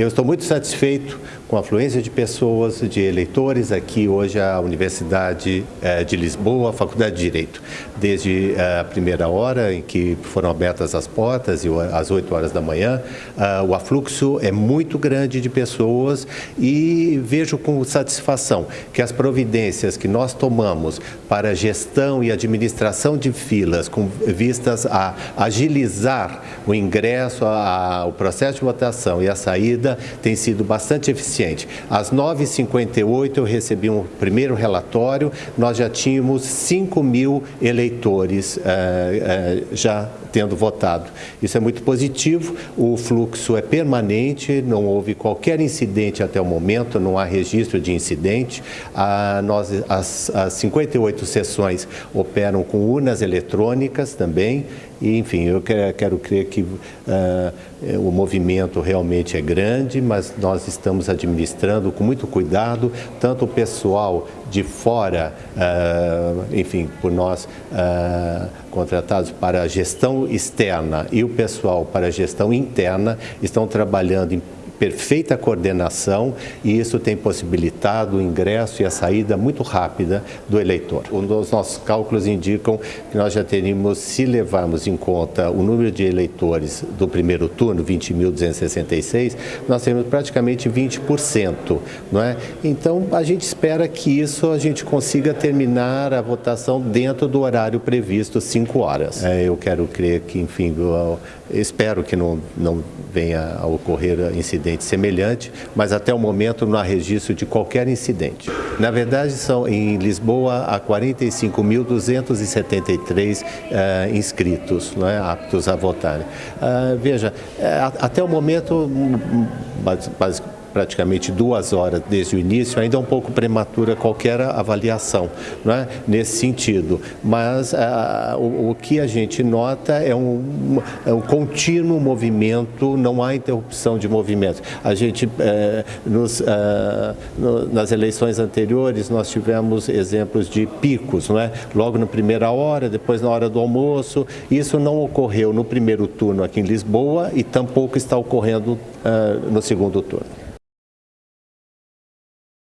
Eu estou muito satisfeito com a afluência de pessoas, de eleitores aqui hoje à Universidade eh, de Lisboa, Faculdade de Direito. Desde eh, a primeira hora em que foram abertas as portas, às 8 horas da manhã, eh, o afluxo é muito grande de pessoas e vejo com satisfação que as providências que nós tomamos para gestão e administração de filas com vistas a agilizar o ingresso, o processo de votação e a saída tem sido bastante eficiente. Às 9h58 eu recebi um primeiro relatório, nós já tínhamos 5 mil eleitores eh, eh, já tendo votado. Isso é muito positivo, o fluxo é permanente, não houve qualquer incidente até o momento, não há registro de incidente. Nós, as, as 58 sessões operam com urnas eletrônicas também, e, enfim, eu quero, crer que uh, o movimento realmente é grande, mas nós estamos administrando com muito cuidado, tanto o pessoal de fora, uh, enfim, por nós uh, contratados para a gestão externa e o pessoal para a gestão interna estão trabalhando em perfeita coordenação e isso tem possibilitado o ingresso e a saída muito rápida do eleitor. Os nossos cálculos indicam que nós já teríamos, se levarmos em conta o número de eleitores do primeiro turno, 20.266, nós temos praticamente 20%, não é? Então, a gente espera que isso a gente consiga terminar a votação dentro do horário previsto, 5 horas. É, eu quero crer que, enfim, eu espero que não, não venha a ocorrer incidente semelhante, mas até o momento não há registro de qualquer incidente. Na verdade, são em Lisboa há 45.273 uh, eh, inscritos, não é, aptos a votar. Uh, veja, uh, até o momento, basicamente, praticamente duas horas desde o início, ainda é um pouco prematura qualquer avaliação não é? nesse sentido. Mas ah, o, o, que a gente nota é um, é um contínuo movimento, não há interrupção de movimento. A gente, eh, nos, ah, no, nas eleições anteriores, nós tivemos exemplos de picos, não é? logo na primeira hora, depois na hora do almoço. Isso não ocorreu no primeiro turno aqui em Lisboa e tampouco está ocorrendo ah, no segundo turno.